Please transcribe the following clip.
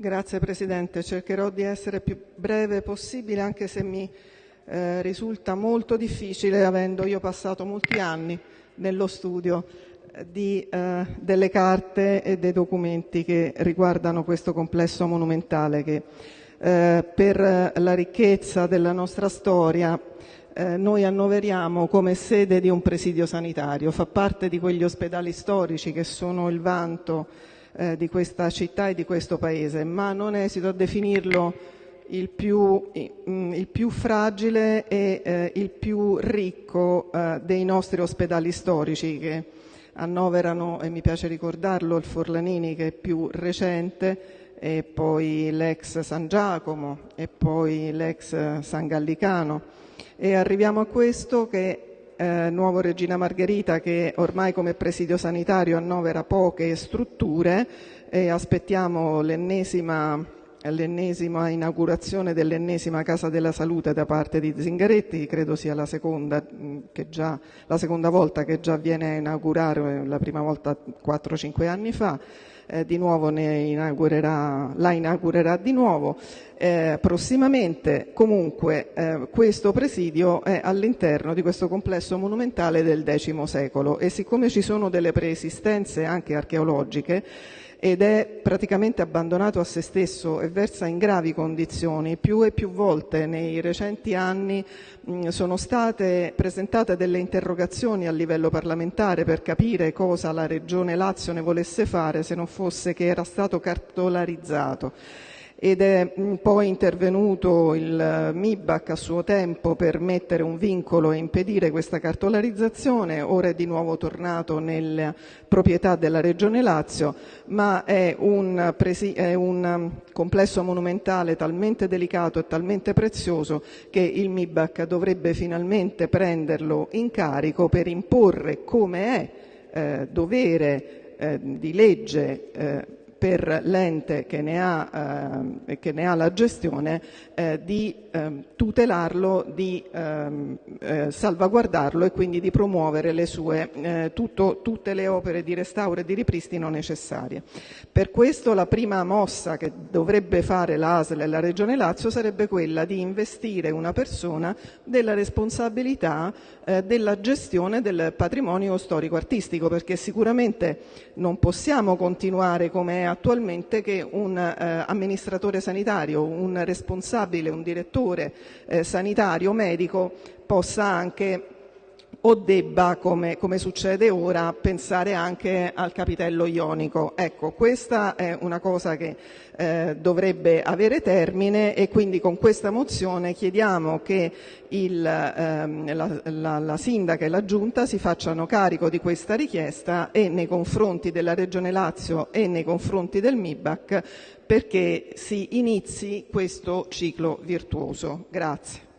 Grazie Presidente, cercherò di essere più breve possibile anche se mi eh, risulta molto difficile avendo io passato molti anni nello studio eh, di, eh, delle carte e dei documenti che riguardano questo complesso monumentale che eh, per la ricchezza della nostra storia eh, noi annoveriamo come sede di un presidio sanitario, fa parte di quegli ospedali storici che sono il vanto eh, di questa città e di questo paese, ma non esito a definirlo il più, mm, fragile e eh, il più ricco eh, dei nostri ospedali storici che annoverano, e mi piace ricordarlo, il Forlanini che è più recente, e poi l'ex San Giacomo e poi l'ex San Gallicano. E arriviamo a questo che eh, Nuovo Regina Margherita che ormai come presidio sanitario annovera poche strutture e aspettiamo l'ennesima l'ennesima inaugurazione dell'ennesima Casa della Salute da parte di Zingaretti, credo sia la seconda, già, la seconda volta che già viene a inaugurare, la prima volta 4-5 anni fa, eh, di nuovo inaugurerà, la inaugurerà di nuovo eh, prossimamente. Comunque eh, questo presidio è all'interno di questo complesso monumentale del X secolo e siccome ci sono delle preesistenze anche archeologiche ed è praticamente abbandonato a se stesso e versa in gravi condizioni. Più e più volte nei recenti anni sono state presentate delle interrogazioni a livello parlamentare per capire cosa la Regione Lazio ne volesse fare se non fosse che era stato cartolarizzato ed è poi intervenuto il MIBAC a suo tempo per mettere un vincolo e impedire questa cartolarizzazione, ora è di nuovo tornato nella proprietà della Regione Lazio, ma è un, un complesso monumentale talmente delicato e talmente prezioso che il MIBAC dovrebbe finalmente prenderlo in carico per imporre come è eh, dovere eh, di legge eh, per l'ente che ne ha, eh, che ne ha la gestione eh, di eh, tutelarlo, di ehm, eh, salvaguardarlo e quindi di promuovere le sue, eh, tutto, tutte le opere di restauro e di ripristino necessarie. Per questo la prima mossa che dovrebbe fare l'ASL e la Regione Lazio sarebbe quella di investire una persona della responsabilità eh, della gestione del patrimonio storico-artistico perché sicuramente non possiamo continuare come è attualmente che un eh, amministratore sanitario, un responsabile, un direttore eh, sanitario medico possa anche o debba, come, succede ora, pensare anche al capitello ionico. Ecco, questa è una cosa che eh, dovrebbe avere termine e quindi con questa mozione chiediamo che il, ehm, la, la, la, Sindaca e la Giunta si facciano carico di questa richiesta e nei confronti della Regione Lazio e nei confronti del MIBAC perché si inizi questo ciclo virtuoso. Grazie.